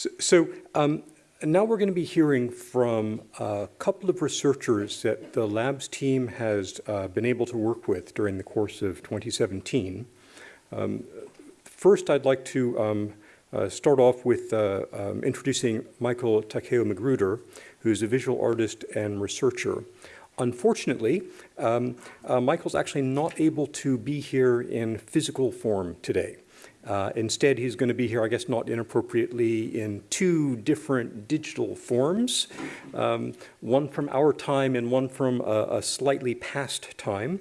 So, so um, now we're going to be hearing from a couple of researchers that the labs team has uh, been able to work with during the course of 2017. Um, first, I'd like to um, uh, start off with uh, um, introducing Michael Takeo Magruder, who's a visual artist and researcher. Unfortunately, um, uh, Michael's actually not able to be here in physical form today. Uh, instead, he's going to be here, I guess not inappropriately, in two different digital forms, um, one from our time and one from a, a slightly past time.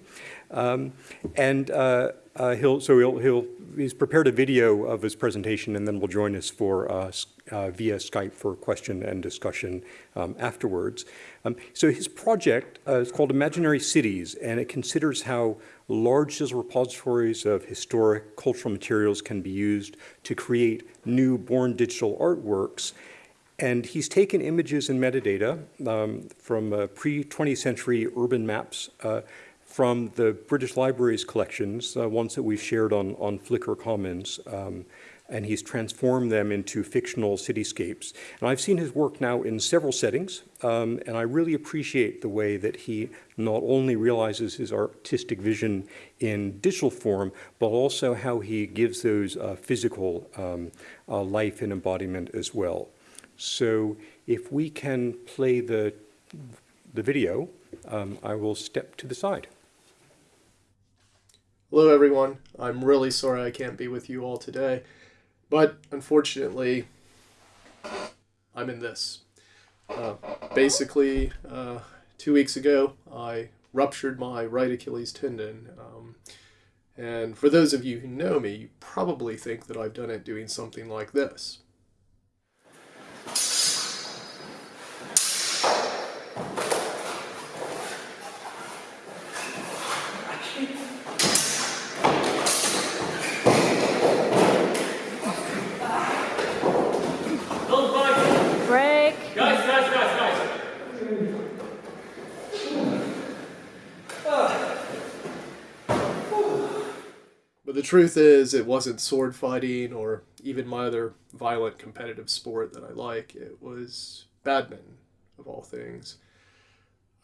Um, and uh, uh, he'll, so he'll, he'll, he's prepared a video of his presentation and then will join us for uh, uh, via Skype for question and discussion um, afterwards. Um, so his project uh, is called Imaginary Cities, and it considers how large repositories of historic cultural materials can be used to create new born digital artworks. And he's taken images and metadata um, from uh, pre-20th century urban maps uh, from the British Library's collections, uh, ones that we've shared on, on Flickr Commons, um, and he's transformed them into fictional cityscapes. And I've seen his work now in several settings, um, and I really appreciate the way that he not only realizes his artistic vision in digital form, but also how he gives those uh, physical um, uh, life and embodiment as well. So if we can play the, the video, um, I will step to the side. Hello everyone, I'm really sorry I can't be with you all today. But unfortunately, I'm in this. Uh, basically, uh, two weeks ago, I ruptured my right Achilles tendon. Um, and for those of you who know me, you probably think that I've done it doing something like this. Truth is, it wasn't sword fighting or even my other violent competitive sport that I like. It was badminton, of all things.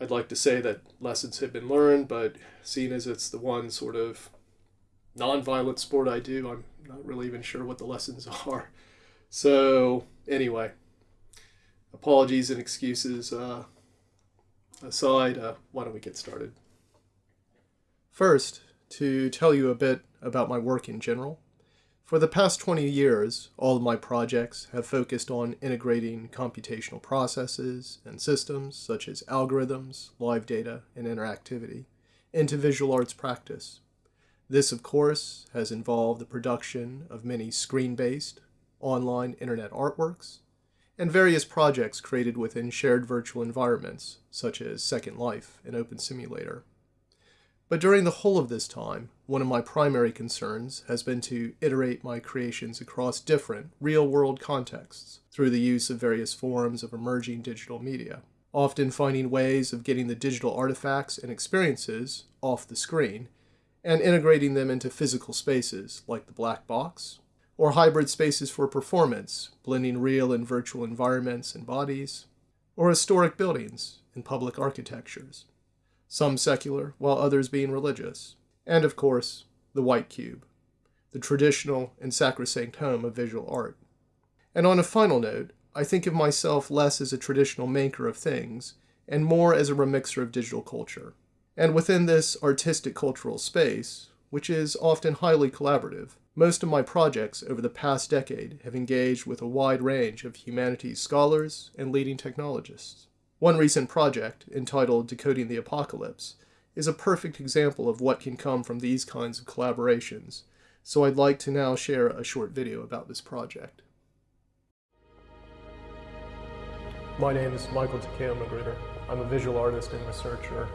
I'd like to say that lessons have been learned, but seeing as it's the one sort of non-violent sport I do, I'm not really even sure what the lessons are. So, anyway, apologies and excuses uh, aside, uh, why don't we get started? First, to tell you a bit about my work in general. For the past 20 years, all of my projects have focused on integrating computational processes and systems, such as algorithms, live data, and interactivity, into visual arts practice. This, of course, has involved the production of many screen-based, online internet artworks, and various projects created within shared virtual environments, such as Second Life and Open Simulator. But during the whole of this time, one of my primary concerns has been to iterate my creations across different, real-world contexts through the use of various forms of emerging digital media, often finding ways of getting the digital artifacts and experiences off the screen and integrating them into physical spaces like the black box, or hybrid spaces for performance, blending real and virtual environments and bodies, or historic buildings and public architectures some secular, while others being religious. And of course, the white cube, the traditional and sacrosanct home of visual art. And on a final note, I think of myself less as a traditional maker of things, and more as a remixer of digital culture. And within this artistic cultural space, which is often highly collaborative, most of my projects over the past decade have engaged with a wide range of humanities scholars and leading technologists. One recent project, entitled Decoding the Apocalypse, is a perfect example of what can come from these kinds of collaborations, so I'd like to now share a short video about this project. My name is Michael Takeo Magruder. I'm a visual artist and researcher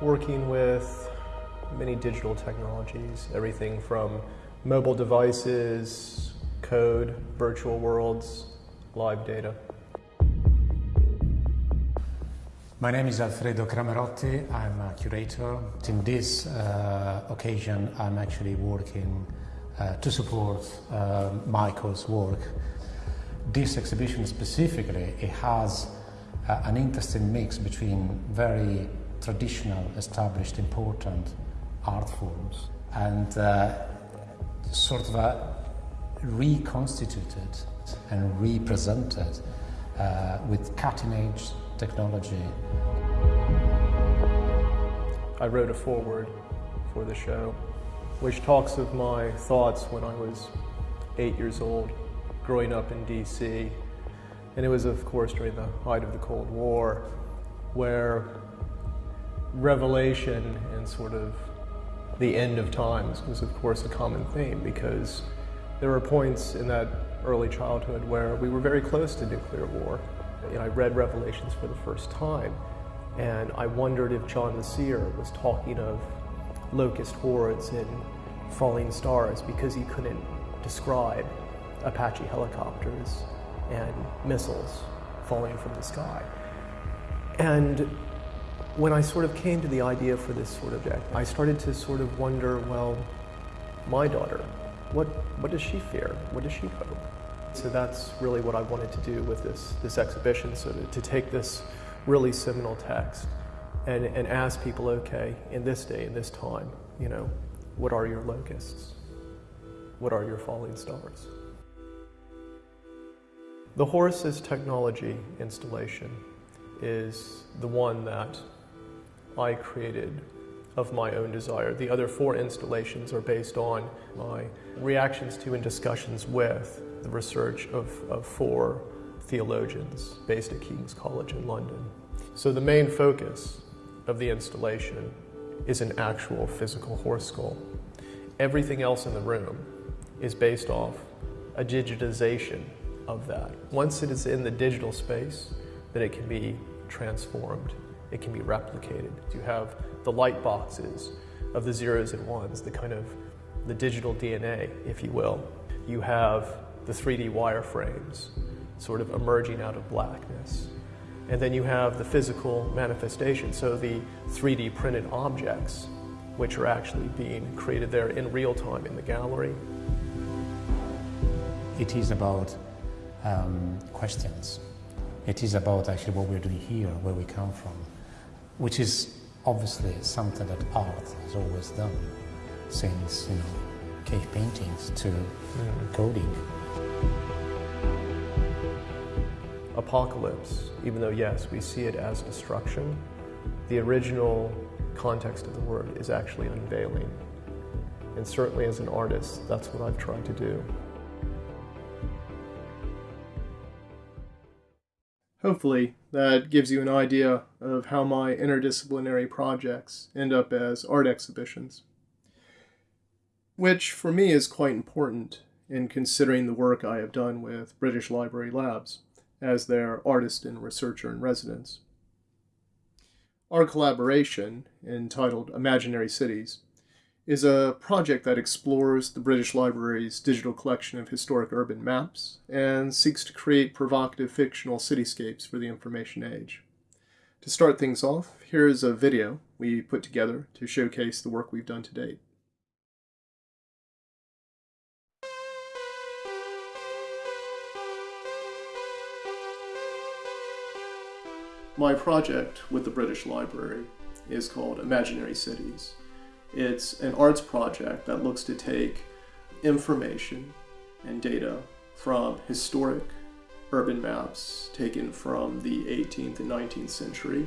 working with many digital technologies, everything from mobile devices, code, virtual worlds, live data. My name is Alfredo Cramerotti. I'm a curator. In this uh, occasion, I'm actually working uh, to support uh, Michael's work. this exhibition specifically, it has uh, an interesting mix between very traditional, established, important art forms and uh, sort of a reconstituted and represented uh, with cutting edge technology. I wrote a foreword for the show, which talks of my thoughts when I was eight years old, growing up in DC. And it was, of course, during the height of the Cold War, where revelation and sort of the end of times was, of course, a common theme because there were points in that early childhood where we were very close to nuclear war. Know, I read Revelations for the first time, and I wondered if John the Seer was talking of locust hordes and falling stars because he couldn't describe Apache helicopters and missiles falling from the sky. And when I sort of came to the idea for this sort of project, I started to sort of wonder, well, my daughter, what, what does she fear? What does she hope? So that's really what I wanted to do with this, this exhibition, so to, to take this really seminal text and, and ask people, okay, in this day, in this time, you know, what are your locusts? What are your falling stars? The Horus technology installation is the one that I created of my own desire. The other four installations are based on my reactions to and discussions with the research of, of four theologians based at King's College in London. So the main focus of the installation is an actual physical horse skull. Everything else in the room is based off a digitization of that. Once it is in the digital space, then it can be transformed, it can be replicated. You have the light boxes of the zeros and ones, the kind of the digital DNA, if you will. You have the 3D wireframes sort of emerging out of blackness. And then you have the physical manifestation, so the 3D printed objects, which are actually being created there in real time in the gallery. It is about um, questions. It is about actually what we're doing here, where we come from, which is obviously something that art has always done since you know cave paintings to mm. coding. Apocalypse, even though yes, we see it as destruction, the original context of the word is actually unveiling. And certainly as an artist, that's what I've tried to do. Hopefully, that gives you an idea of how my interdisciplinary projects end up as art exhibitions. Which, for me, is quite important in considering the work I have done with British Library Labs as their artist and researcher in residence. Our collaboration, entitled Imaginary Cities, is a project that explores the British Library's digital collection of historic urban maps and seeks to create provocative fictional cityscapes for the information age. To start things off, here is a video we put together to showcase the work we've done to date. My project with the British Library is called Imaginary Cities. It's an arts project that looks to take information and data from historic urban maps taken from the 18th and 19th century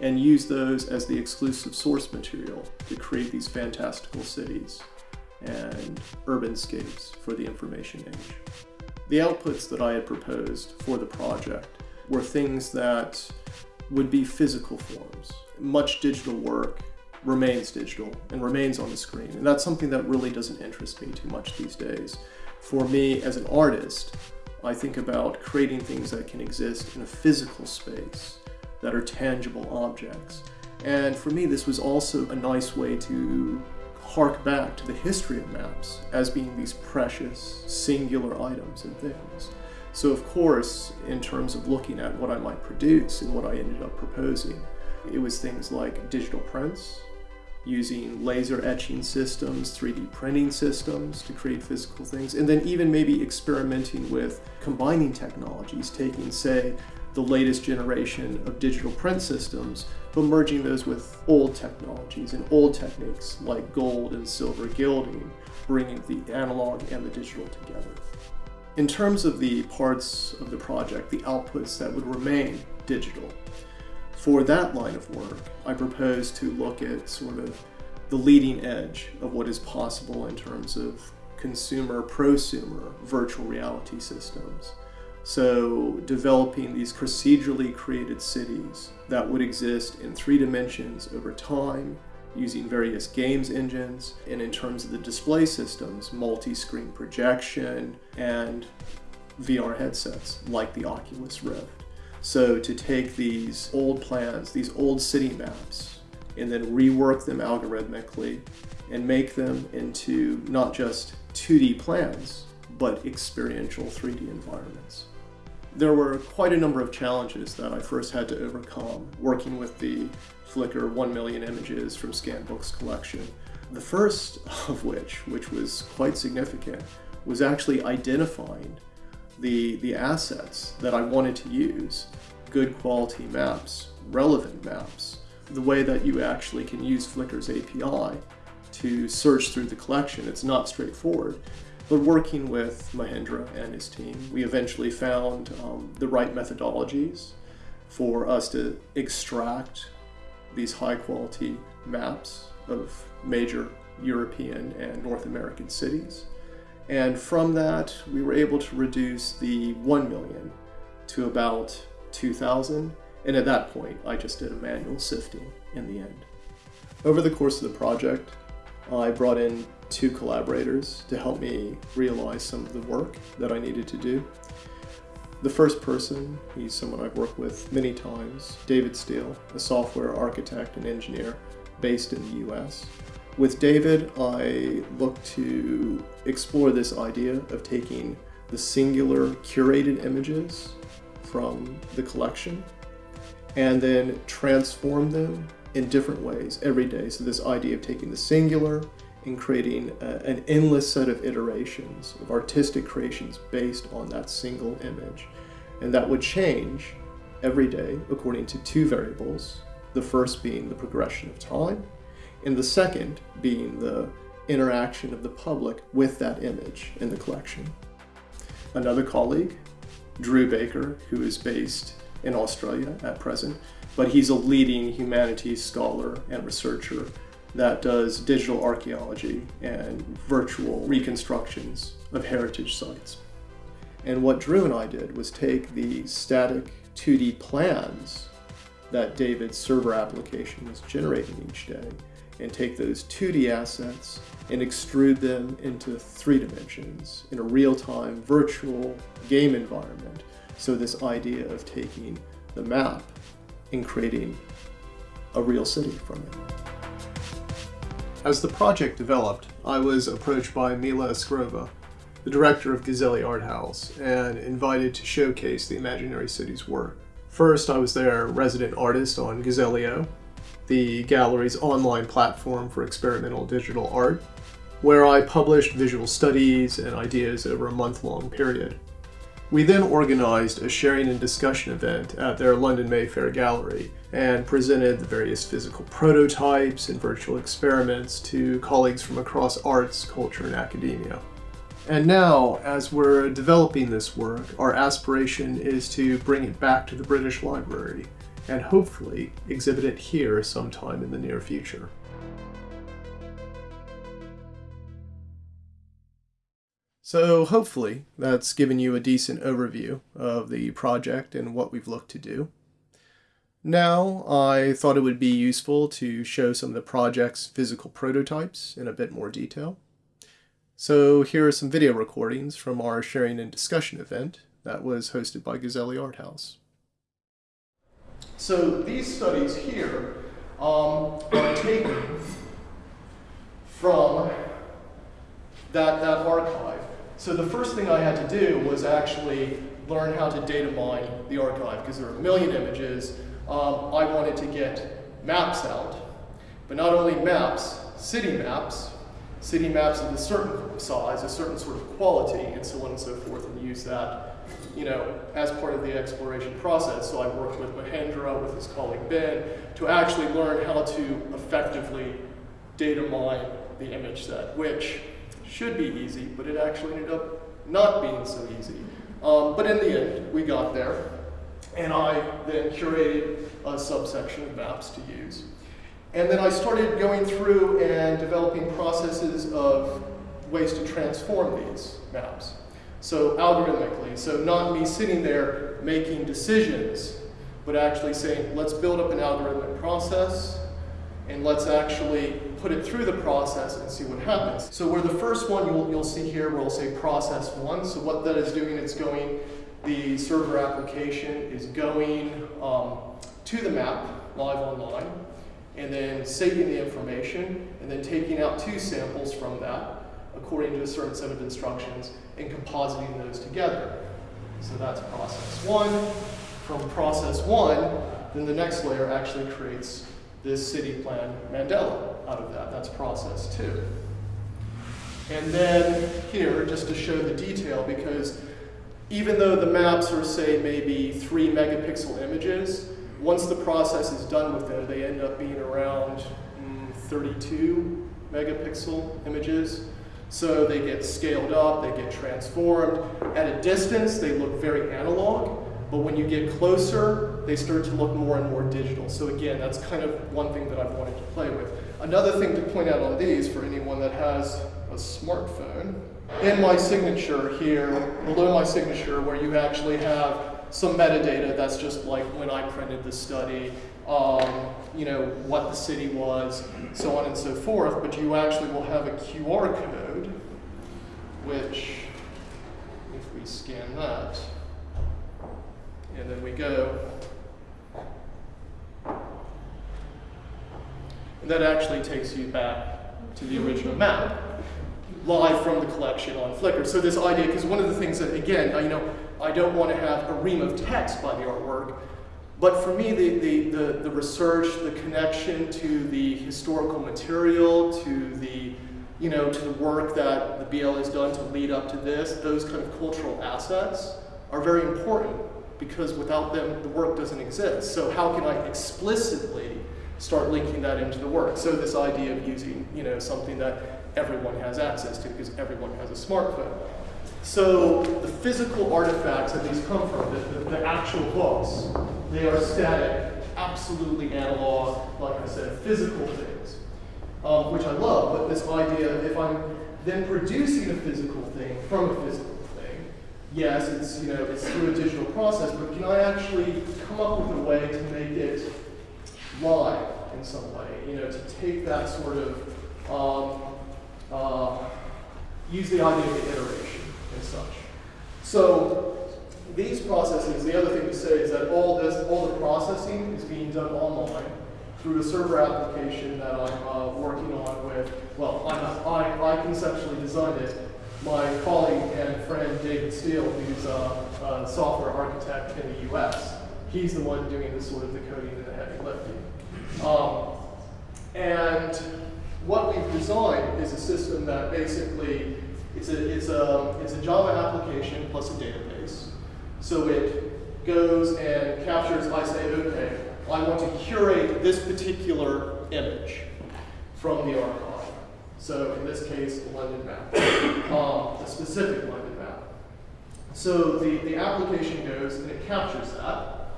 and use those as the exclusive source material to create these fantastical cities and urban scapes for the information age. The outputs that I had proposed for the project were things that would be physical forms. Much digital work remains digital and remains on the screen. And that's something that really doesn't interest me too much these days. For me as an artist, I think about creating things that can exist in a physical space that are tangible objects. And for me, this was also a nice way to hark back to the history of maps as being these precious, singular items and things. So of course, in terms of looking at what I might produce and what I ended up proposing, it was things like digital prints, using laser etching systems, 3D printing systems to create physical things, and then even maybe experimenting with combining technologies, taking, say, the latest generation of digital print systems, but merging those with old technologies and old techniques like gold and silver gilding, bringing the analog and the digital together. In terms of the parts of the project, the outputs that would remain digital, for that line of work, I propose to look at sort of the leading edge of what is possible in terms of consumer prosumer virtual reality systems. So developing these procedurally created cities that would exist in three dimensions over time using various games engines and in terms of the display systems, multi-screen projection and VR headsets like the Oculus Rift. So to take these old plans, these old city maps, and then rework them algorithmically and make them into not just 2D plans, but experiential 3D environments. There were quite a number of challenges that I first had to overcome working with the Flickr 1 million images from Scanbook's collection. The first of which, which was quite significant, was actually identifying the, the assets that I wanted to use, good quality maps, relevant maps, the way that you actually can use Flickr's API to search through the collection. It's not straightforward. But working with Mahendra and his team, we eventually found um, the right methodologies for us to extract these high quality maps of major European and North American cities. And from that, we were able to reduce the 1 million to about 2,000 and at that point, I just did a manual sifting in the end. Over the course of the project, I brought in two collaborators to help me realize some of the work that I needed to do. The first person, he's someone I've worked with many times, David Steele, a software architect and engineer based in the US. With David, I look to explore this idea of taking the singular curated images from the collection and then transform them in different ways every day. So this idea of taking the singular and creating a, an endless set of iterations of artistic creations based on that single image. And that would change every day according to two variables, the first being the progression of time, and the second being the interaction of the public with that image in the collection. Another colleague, Drew Baker, who is based in Australia at present, but he's a leading humanities scholar and researcher that does digital archaeology and virtual reconstructions of heritage sites. And what Drew and I did was take the static 2D plans that David's server application was generating each day and take those 2D assets and extrude them into three dimensions in a real-time virtual game environment so this idea of taking the map and creating a real city from it. As the project developed, I was approached by Mila Askarova, the director of Gazelli Art House, and invited to showcase the Imaginary Cities work. First, I was their resident artist on Gazell.io, the gallery's online platform for experimental digital art, where I published visual studies and ideas over a month-long period. We then organized a sharing and discussion event at their London Mayfair gallery and presented the various physical prototypes and virtual experiments to colleagues from across arts, culture, and academia. And now, as we're developing this work, our aspiration is to bring it back to the British Library and hopefully exhibit it here sometime in the near future. So hopefully that's given you a decent overview of the project and what we've looked to do. Now I thought it would be useful to show some of the project's physical prototypes in a bit more detail. So here are some video recordings from our sharing and discussion event that was hosted by Gazelli Art House. So these studies here um, are taken from that, that archive so the first thing I had to do was actually learn how to data mine the archive because there are a million images. Um, I wanted to get maps out. but not only maps, city maps, city maps of a certain size, a certain sort of quality, and so on and so forth, and use that, you know, as part of the exploration process. So I worked with Mahendra, with his colleague Ben, to actually learn how to effectively data mine the image set, which should be easy, but it actually ended up not being so easy. Um, but in the end, we got there, and I then curated a subsection of maps to use. And then I started going through and developing processes of ways to transform these maps. So algorithmically, so not me sitting there making decisions, but actually saying, let's build up an algorithmic process and let's actually put it through the process and see what happens. So where the first one you'll, you'll see here, we'll say process one. So what that is doing, it's going, the server application is going um, to the map live online and then saving the information and then taking out two samples from that according to a certain set of instructions and compositing those together. So that's process one. From process one, then the next layer actually creates this city plan mandala out of that. That's process two. And then here, just to show the detail, because even though the maps are, say, maybe three megapixel images, once the process is done with them, they end up being around mm, 32 megapixel images. So they get scaled up, they get transformed. At a distance, they look very analog, but when you get closer, they start to look more and more digital. So again, that's kind of one thing that I've wanted to play with. Another thing to point out on these for anyone that has a smartphone, in my signature here, below my signature where you actually have some metadata that's just like when I printed the study, um, you know, what the city was, so on and so forth, but you actually will have a QR code, which, if we scan that, and then we go, and that actually takes you back to the original map, live from the collection on Flickr. So this idea, because one of the things that, again, you know, I don't want to have a ream of text by the artwork, but for me, the, the, the, the, research, the connection to the historical material, to the, you know, to the work that the BL has done to lead up to this, those kind of cultural assets are very important because without them, the work doesn't exist. So how can I explicitly start linking that into the work? So this idea of using, you know, something that everyone has access to because everyone has a smartphone. So the physical artifacts that these come from, the, the, the, actual books, they are static, absolutely analog, like I said, physical things, um, which I love, but this idea, if I'm then producing a physical thing from a physical thing, yes, it's, you know, it's through a digital process, but can I actually come up with a way to make it live in some way, you know, to take that sort of, um, uh, use the idea of the iteration and such. So these processes, the other thing to say is that all this, all the processing is being done online through a server application that I'm uh, working on with, well, I'm, I, I conceptually designed it. My colleague and friend David Steele, who's a, a software architect in the US, he's the one doing the sort of the coding and the heavy lifting. Um, and what we've designed is a system that basically it's a, it's a, it's a Java application plus a database. So it goes and captures, I say, okay, I want to curate this particular image from the archive. So in this case, the London map, um, a specific London map. So the, the application goes and it captures that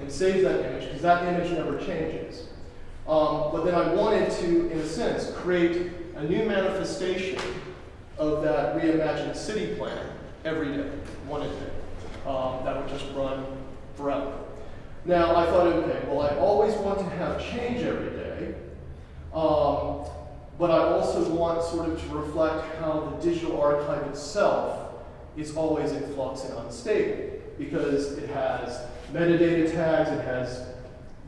and saves that image because that image never changes. Um, but then I wanted to, in a sense, create a new manifestation of that reimagined city plan every day, one a day. Um, that would just run forever. Now, I thought, okay, well, I always want to have change every day, um, but I also want sort of to reflect how the digital archive itself is always in flux and unstable because it has metadata tags, it has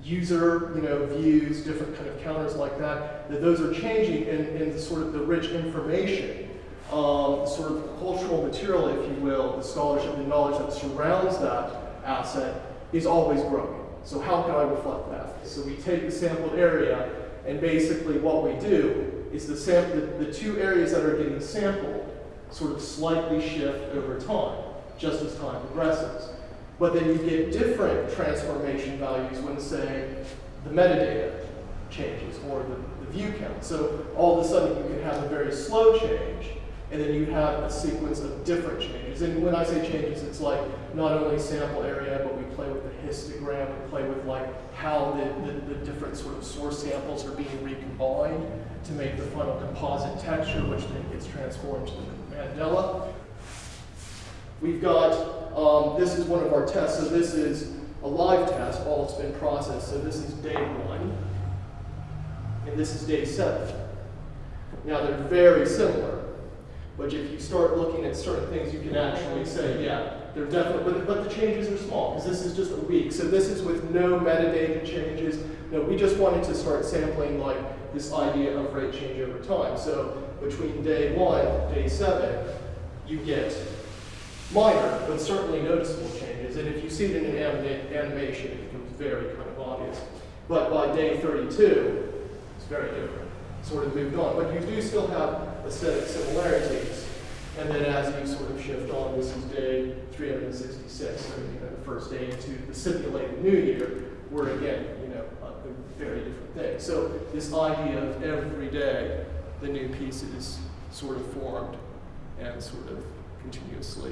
user you know, views, different kind of counters like that, that those are changing in, in sort of the rich information, um, sort of cultural material, if you will, the scholarship, the knowledge that surrounds that asset is always growing. So how can I reflect that? So we take the sampled area And basically what we do is the, the, the two areas that are getting sampled sort of slightly shift over time, just as time progresses. But then you get different transformation values when, say, the metadata changes or the, the view count. So all of a sudden you can have a very slow change, and then you have a sequence of different changes. And when I say changes, it's like not only sample area, but we play with the histogram, we play with like how the, the, the different sort of source samples are being recombined to make the final composite texture, which then gets transformed to the mandala. We've got, um, this is one of our tests, so this is a live test, all it's been processed. So this is day one, and this is day seven. Now they're very similar, but if you start looking at certain things, you can actually say, yeah, they're definitely, but, but the changes are small, because this is just a week. So this is with no metadata changes. No, we just wanted to start sampling like this idea of rate change over time. So between day one, day seven, you get minor, but certainly noticeable changes. And if you see it in an anima- animation, it becomes very kind of obvious. But by day 32, it's very different. Sort of moved on. But you do still have aesthetic similarities. And then as you sort of shift on, this is day 366, so you know, the first day into the simulated new year, where again, you know, a, very different thing. So this idea of every day, the new pieces sort of formed and sort of continuously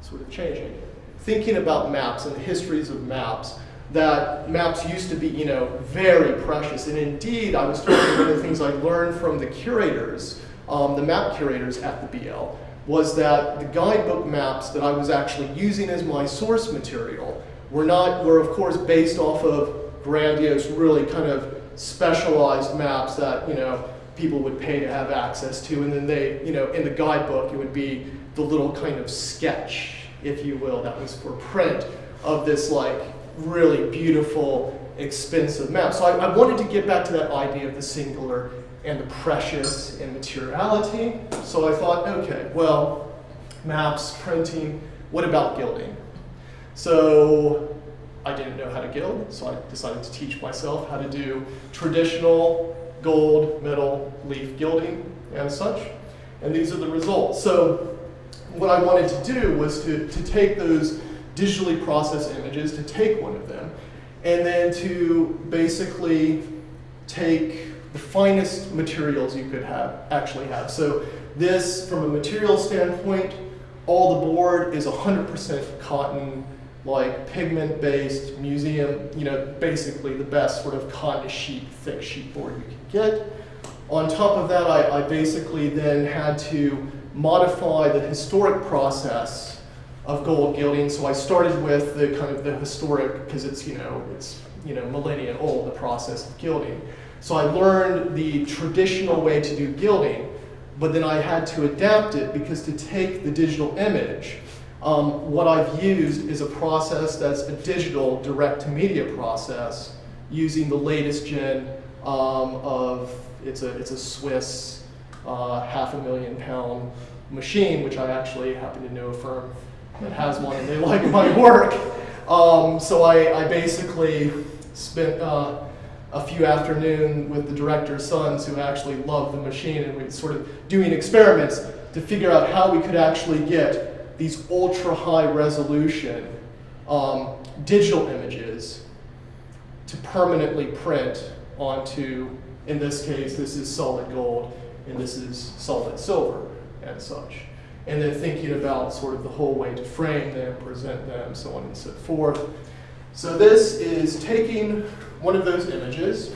sort of changing. Thinking about maps and the histories of maps, that maps used to be, you know, very precious. And indeed, I was talking of the things I learned from the curators, um, the map curators at the BL, was that the guidebook maps that I was actually using as my source material were not, were of course based off of grandiose, really kind of specialized maps that, you know, people would pay to have access to. And then they, you know, in the guidebook, it would be the little kind of sketch, if you will, that was for print of this like really beautiful, expensive map. So I, I wanted to get back to that idea of the singular and the precious and materiality. So I thought, okay, well, maps, printing, what about gilding? So I didn't know how to gild, so I decided to teach myself how to do traditional gold, metal, leaf gilding, and such. And these are the results. So what I wanted to do was to, to take those digitally processed images, to take one of them, and then to basically take the finest materials you could have actually have. So this, from a material standpoint, all the board is 100% cotton, like pigment-based museum, you know, basically the best sort of cotton sheet, thick sheet board you can get. On top of that, I, I basically then had to modify the historic process of gold gilding. So I started with the kind of the historic, because it's, you know, it's, you know, millennia old, the process of gilding. So I learned the traditional way to do gilding, but then I had to adapt it because to take the digital image, um, what I've used is a process that's a digital direct-to-media process using the latest gen um, of, it's a, it's a Swiss uh, half a million pound machine, which I actually happen to know a firm that has one and they like my work. Um, so I, I, basically spent uh, a few afternoons with the director's sons who actually love the machine and we sort of doing experiments to figure out how we could actually get these ultra high resolution um, digital images to permanently print onto, in this case, this is solid gold and this is solid silver and such. And then thinking about sort of the whole way to frame them, present them, so on and so forth. So this is taking one of those images,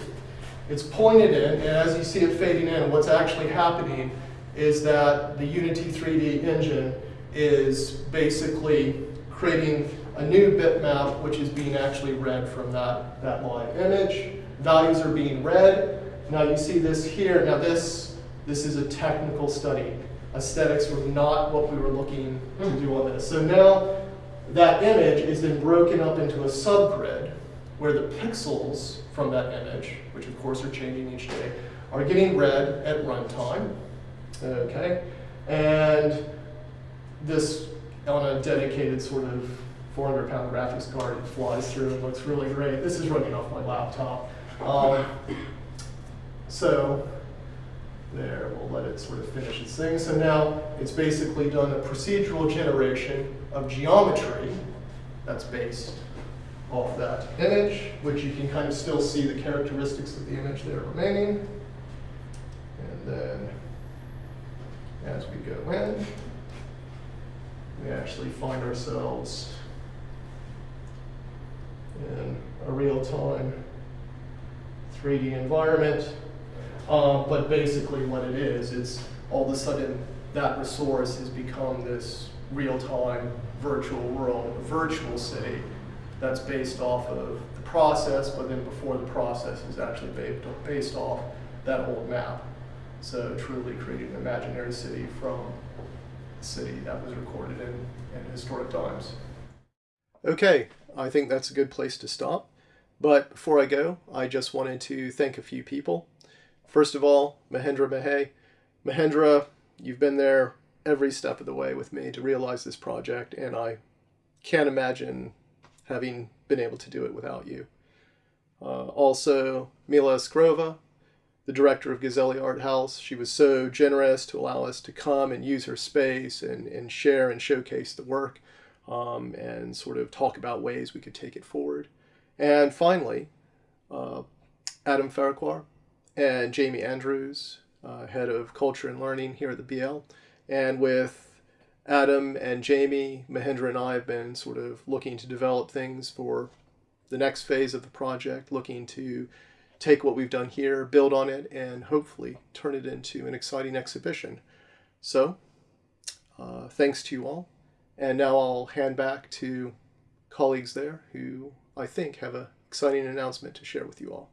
it's pointed in, and as you see it fading in, what's actually happening is that the Unity 3D engine is basically creating a new bitmap which is being actually read from that, that live image. Values are being read. Now you see this here. Now this, this is a technical study. Aesthetics were not what we were looking to hmm. do on this. So now that image is then broken up into a subgrid where the pixels from that image, which of course are changing each day, are getting read at runtime. Okay? And this on a dedicated sort of 400 pound graphics card, it flies through and looks really great. This is running off my laptop. Um, So there, we'll let it sort of finish its thing. So now it's basically done a procedural generation of geometry that's based off that image, which you can kind of still see the characteristics of the image there remaining. And then as we go in, we actually find ourselves in a real-time 3D environment. Uh, but basically what it is, it's all of a sudden that resource has become this real-time virtual world, virtual city that's based off of the process, but then before the process is actually based, off that old map. So truly creating an imaginary city from a city that was recorded in, in historic times. Okay, I think that's a good place to stop. But before I go, I just wanted to thank a few people. First of all, Mahendra Mahey. Mahendra, you've been there every step of the way with me to realize this project, and I can't imagine having been able to do it without you. Uh, also, Mila Askarova, the director of Gazelli Art House. She was so generous to allow us to come and use her space and, and share and showcase the work um, and sort of talk about ways we could take it forward. And finally, uh, Adam Farquhar and Jamie Andrews, uh, head of culture and learning here at the BL. And with Adam and Jamie, Mahendra and I have been sort of looking to develop things for the next phase of the project, looking to take what we've done here, build on it, and hopefully turn it into an exciting exhibition. So, uh, thanks to you all. And now I'll hand back to colleagues there who I think have an exciting announcement to share with you all.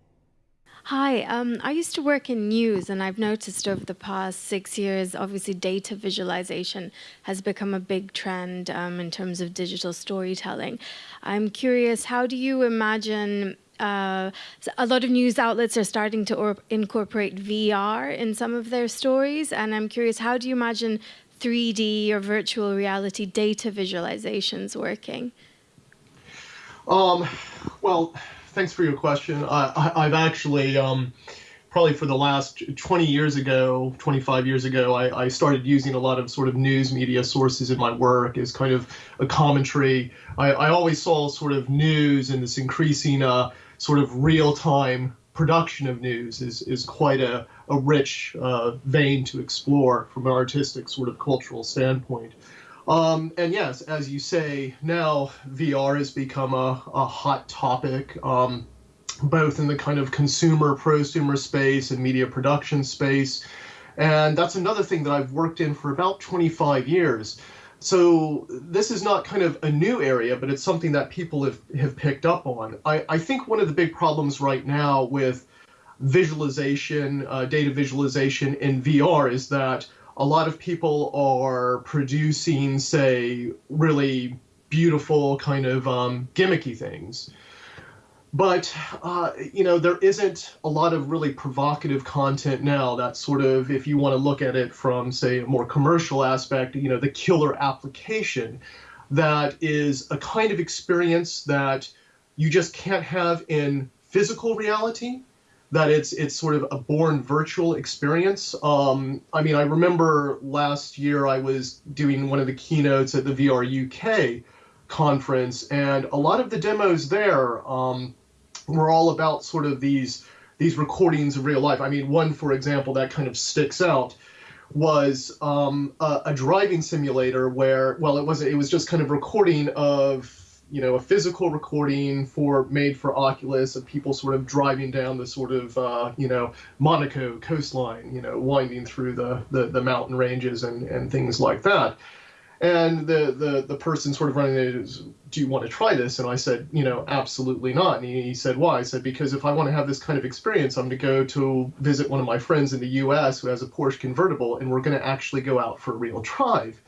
Hi, um, I used to work in news, and I've noticed over the past six years, obviously, data visualization has become a big trend um, in terms of digital storytelling. I'm curious, how do you imagine? Uh, a lot of news outlets are starting to incorporate VR in some of their stories, and I'm curious, how do you imagine 3D or virtual reality data visualizations working? Um, well, thanks for your question. I, have actually, um, probably for the last 20 years ago, 25 years ago, I, I, started using a lot of sort of news media sources in my work as kind of a commentary. I, I always saw sort of news and this increasing uh, sort of real time production of news is, is quite a, a rich uh, vein to explore from an artistic sort of cultural standpoint. Um, and yes, as you say, now VR has become a, a hot topic, um, both in the kind of consumer, prosumer space and media production space. And that's another thing that I've worked in for about 25 years. So this is not kind of a new area, but it's something that people have, have picked up on. I, I think one of the big problems right now with visualization, uh, data visualization in VR is that a lot of people are producing, say, really beautiful kind of um, gimmicky things. But, uh, you know, there isn't a lot of really provocative content now that sort of, if you want to look at it from, say, a more commercial aspect, you know, the killer application that is a kind of experience that you just can't have in physical reality that it's it's sort of a born virtual experience. Um, I mean, I remember last year I was doing one of the keynotes at the VR UK conference, and a lot of the demos there um, were all about sort of these these recordings of real life. I mean, one for example that kind of sticks out was um, a, a driving simulator where well it wasn't. it was just kind of recording of you know a physical recording for made for Oculus of people sort of driving down the sort of uh, you know Monaco coastline, you know, winding through the, the, the mountain ranges and, and things like that. And the, the the person sort of running it is, do you want to try this? And I said, you know, absolutely not. And he, he said, why? I said, because if I want to have this kind of experience, I'm going to go to visit one of my friends in the U.S. who has a Porsche convertible, and we're going to actually go out for a real drive.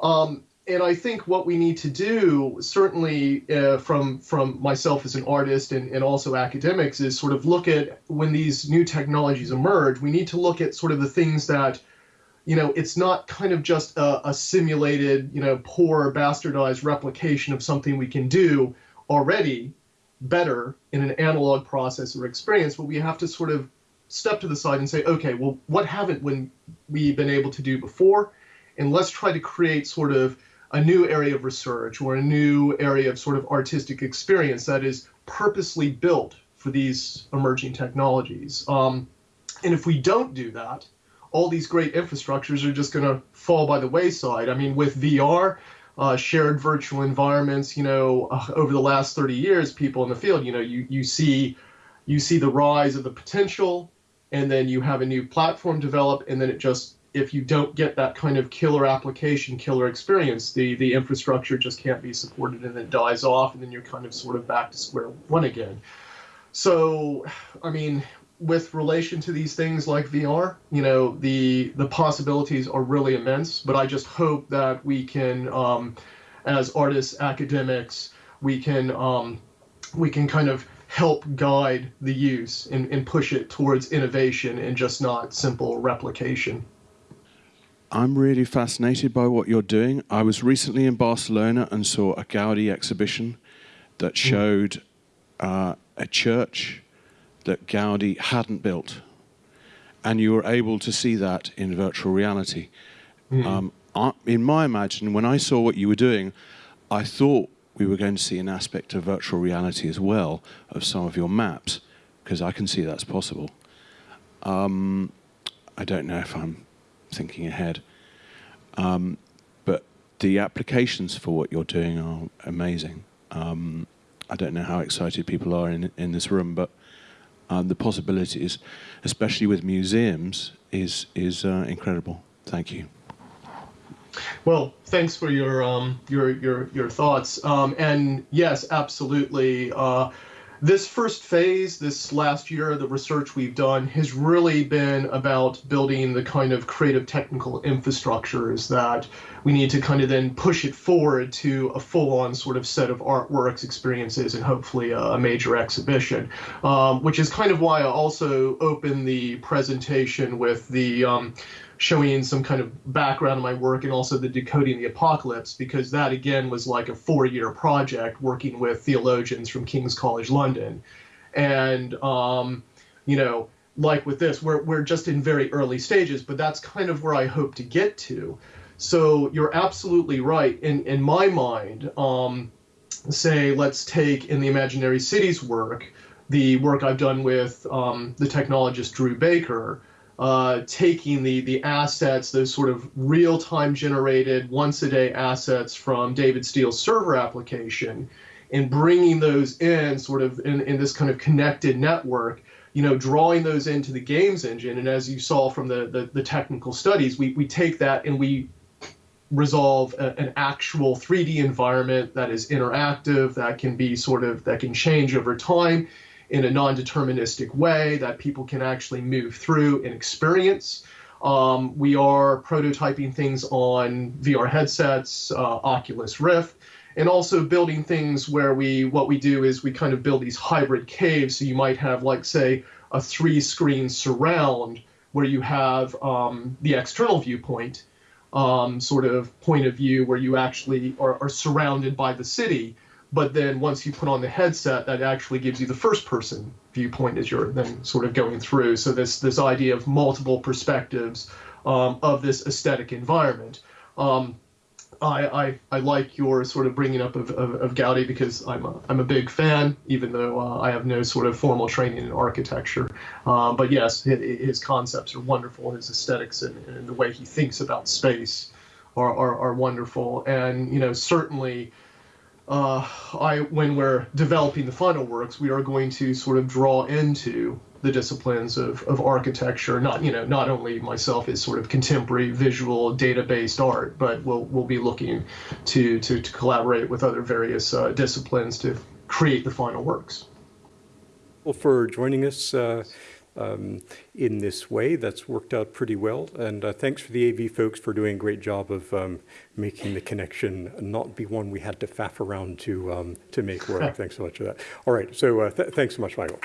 Um, and I think what we need to do, certainly uh, from from myself as an artist and, and also academics, is sort of look at when these new technologies emerge. We need to look at sort of the things that, you know, it's not kind of just a, a simulated, you know, poor bastardized replication of something we can do already better in an analog process or experience, but we have to sort of step to the side and say, okay, well, what haven't when we been able to do before? And let's try to create sort of a new area of research or a new area of sort of artistic experience that is purposely built for these emerging technologies. Um, and if we don't do that, all these great infrastructures are just going to fall by the wayside. I mean, with VR, uh, shared virtual environments, you know, uh, over the last 30 years, people in the field, you know, you, you see you see the rise of the potential, and then you have a new platform develop, and then it just if you don't get that kind of killer application, killer experience, the the infrastructure just can't be supported, and it dies off, and then you're kind of sort of back to square one again. So, I mean, with relation to these things like VR, you know, the the possibilities are really immense. But I just hope that we can, um, as artists, academics, we can um, we can kind of help guide the use and, and push it towards innovation and just not simple replication. I'm really fascinated by what you're doing. I was recently in Barcelona and saw a Gaudi exhibition that showed uh, a church that Gaudi hadn't built. And you were able to see that in virtual reality. Mm. Um, I, in my imagination, when I saw what you were doing, I thought we were going to see an aspect of virtual reality as well of some of your maps, because I can see that's possible. Um, I don't know if I'm thinking ahead. Um, but the applications for what you're doing are amazing. Um, I don't know how excited people are in, in this room, but um, the possibilities, especially with museums, is, is uh, incredible. Thank you. Well, thanks for your um, your your your thoughts. Um, and yes, absolutely. Uh, this first phase, this last year, the research we've done has really been about building the kind of creative technical infrastructures that we need to kind of then push it forward to a full-on sort of set of artworks, experiences, and hopefully a, a major exhibition. Um, which is kind of why I also opened the presentation with the um, showing some kind of background of my work and also the decoding the apocalypse because that again was like a four-year project working with theologians from king's college london. And um, you know like with this we're, we're just in very early stages but that's kind of where i hope to get to. So you're absolutely right. In, in my mind um, say let's take in the imaginary cities work the work i've done with um, the technologist drew baker uh, taking the the assets, those sort of real-time generated once-a-day assets from David Steele's server application, and bringing those in sort of in, in this kind of connected network, you know, drawing those into the games engine. And as you saw from the, the, the technical studies, we, we take that and we resolve a, an actual 3D environment that is interactive, that can be sort of, that can change over time in a non-deterministic way that people can actually move through and experience. Um, we are prototyping things on VR headsets, uh, Oculus Rift, and also building things where we what we do is we kind of build these hybrid caves. So you might have like say a three-screen surround where you have um, the external viewpoint, um, sort of point of view where you actually are, are surrounded by the city but then once you put on the headset, that actually gives you the first person viewpoint as you're then sort of going through. So this this idea of multiple perspectives um, of this aesthetic environment. Um, I, I, I, like your sort of bringing up of, of, of, Gaudi because I'm a, I'm a big fan, even though uh, I have no sort of formal training in architecture. Um, but yes, his, his, concepts are wonderful. His aesthetics and, and, the way he thinks about space are, are, are wonderful. And, you know, certainly uh, I, when we're developing the final works, we are going to sort of draw into the disciplines of, of architecture. Not you know not only myself as sort of contemporary visual data-based art, but we'll we'll be looking to to, to collaborate with other various uh, disciplines to create the final works. Well, for joining us. Uh, um, in this way. That's worked out pretty well. And uh, thanks for the AV folks for doing a great job of um, making the connection not be one we had to faff around to, um, to make work. thanks so much for that. All right, so uh, th thanks so much, Michael.